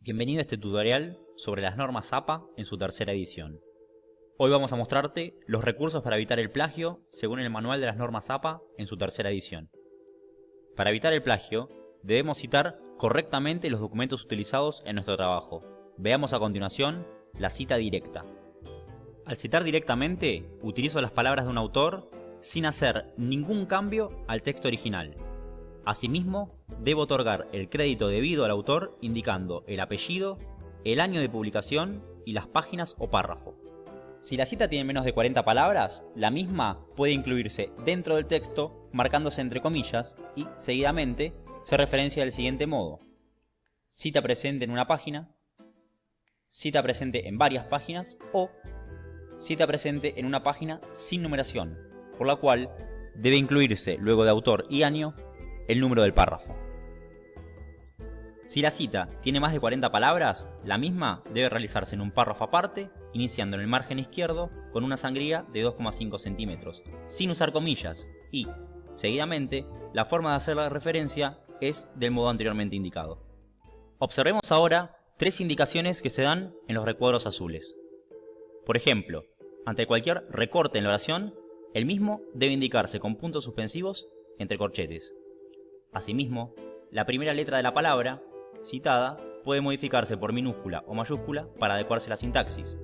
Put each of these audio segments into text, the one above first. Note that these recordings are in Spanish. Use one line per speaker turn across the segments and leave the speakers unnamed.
Bienvenido a este tutorial sobre las normas APA en su tercera edición. Hoy vamos a mostrarte los recursos para evitar el plagio según el manual de las normas APA en su tercera edición. Para evitar el plagio, debemos citar correctamente los documentos utilizados en nuestro trabajo. Veamos a continuación la cita directa. Al citar directamente, utilizo las palabras de un autor sin hacer ningún cambio al texto original. Asimismo, debo otorgar el crédito debido al autor indicando el apellido, el año de publicación y las páginas o párrafo. Si la cita tiene menos de 40 palabras, la misma puede incluirse dentro del texto marcándose entre comillas y, seguidamente, se referencia del siguiente modo. Cita presente en una página, cita presente en varias páginas o cita presente en una página sin numeración, por la cual debe incluirse, luego de autor y año, el número del párrafo. Si la cita tiene más de 40 palabras, la misma debe realizarse en un párrafo aparte, iniciando en el margen izquierdo con una sangría de 2,5 centímetros, sin usar comillas, y, seguidamente, la forma de hacer la referencia es del modo anteriormente indicado. Observemos ahora tres indicaciones que se dan en los recuadros azules. Por ejemplo, ante cualquier recorte en la oración, el mismo debe indicarse con puntos suspensivos entre corchetes. Asimismo, la primera letra de la palabra citada puede modificarse por minúscula o mayúscula para adecuarse a la sintaxis.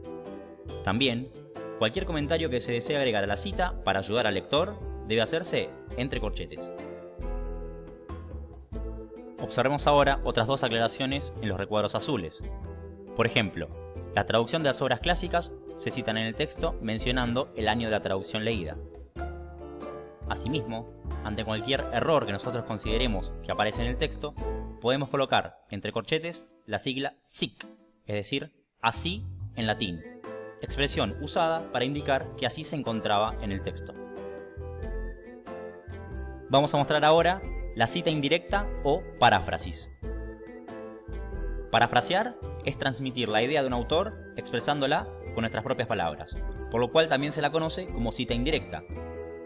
También, cualquier comentario que se desee agregar a la cita para ayudar al lector debe hacerse entre corchetes. Observemos ahora otras dos aclaraciones en los recuadros azules. Por ejemplo, la traducción de las obras clásicas se citan en el texto mencionando el año de la traducción leída. Asimismo, ante cualquier error que nosotros consideremos que aparece en el texto, podemos colocar entre corchetes la sigla SIC, es decir, así en latín, expresión usada para indicar que así se encontraba en el texto. Vamos a mostrar ahora la cita indirecta o paráfrasis. Parafrasear es transmitir la idea de un autor expresándola con nuestras propias palabras, por lo cual también se la conoce como cita indirecta,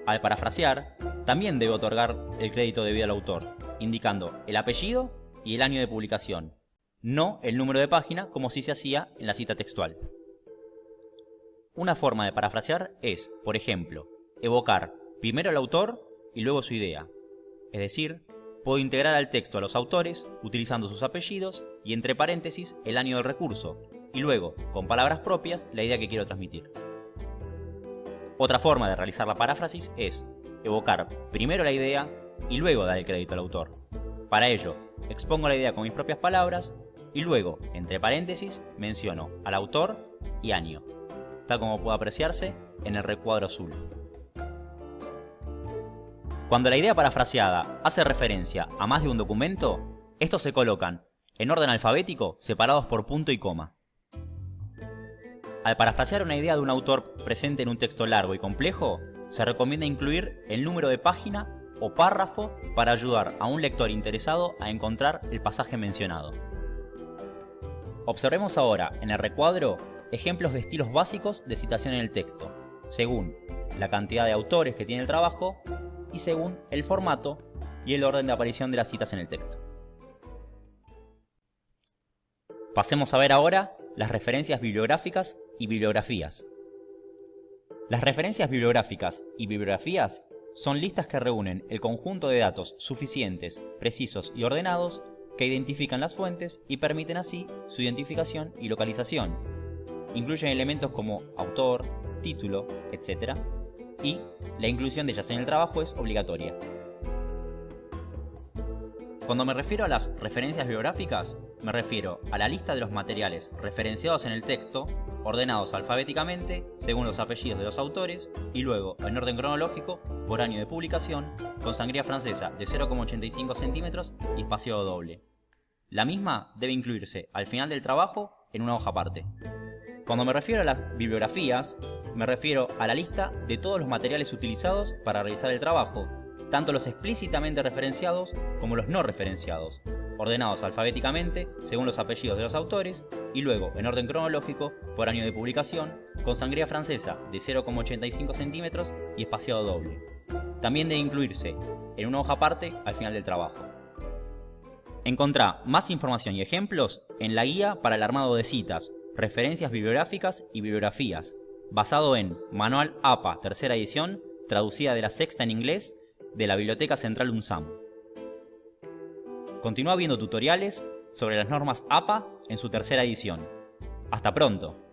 al parafrasear, también debe otorgar el crédito debido al autor, indicando el apellido y el año de publicación, no el número de página como si se hacía en la cita textual. Una forma de parafrasear es, por ejemplo, evocar primero al autor y luego su idea. Es decir, puedo integrar al texto a los autores utilizando sus apellidos y entre paréntesis el año del recurso, y luego, con palabras propias, la idea que quiero transmitir. Otra forma de realizar la paráfrasis es evocar primero la idea y luego dar el crédito al autor. Para ello, expongo la idea con mis propias palabras y luego, entre paréntesis, menciono al autor y año, tal como puede apreciarse en el recuadro azul. Cuando la idea parafraseada hace referencia a más de un documento, estos se colocan en orden alfabético separados por punto y coma. Al parafrasear una idea de un autor presente en un texto largo y complejo, se recomienda incluir el número de página o párrafo para ayudar a un lector interesado a encontrar el pasaje mencionado. Observemos ahora en el recuadro ejemplos de estilos básicos de citación en el texto, según la cantidad de autores que tiene el trabajo y según el formato y el orden de aparición de las citas en el texto. Pasemos a ver ahora las referencias bibliográficas y bibliografías. Las referencias bibliográficas y bibliografías son listas que reúnen el conjunto de datos suficientes, precisos y ordenados que identifican las fuentes y permiten así su identificación y localización. Incluyen elementos como autor, título, etc. Y la inclusión de ellas en el trabajo es obligatoria. Cuando me refiero a las referencias bibliográficas, me refiero a la lista de los materiales referenciados en el texto, ordenados alfabéticamente según los apellidos de los autores y luego en orden cronológico por año de publicación, con sangría francesa de 0,85 centímetros y espaciado doble. La misma debe incluirse al final del trabajo en una hoja aparte. Cuando me refiero a las bibliografías, me refiero a la lista de todos los materiales utilizados para realizar el trabajo, tanto los explícitamente referenciados como los no referenciados, ordenados alfabéticamente según los apellidos de los autores y luego en orden cronológico por año de publicación, con sangría francesa de 0,85 centímetros y espaciado doble. También debe incluirse en una hoja aparte al final del trabajo. Encontrá más información y ejemplos en la guía para el armado de citas, referencias bibliográficas y bibliografías, basado en Manual APA, tercera edición, traducida de la sexta en inglés, de la Biblioteca Central UNSAM. Continúa viendo tutoriales sobre las normas APA en su tercera edición. ¡Hasta pronto!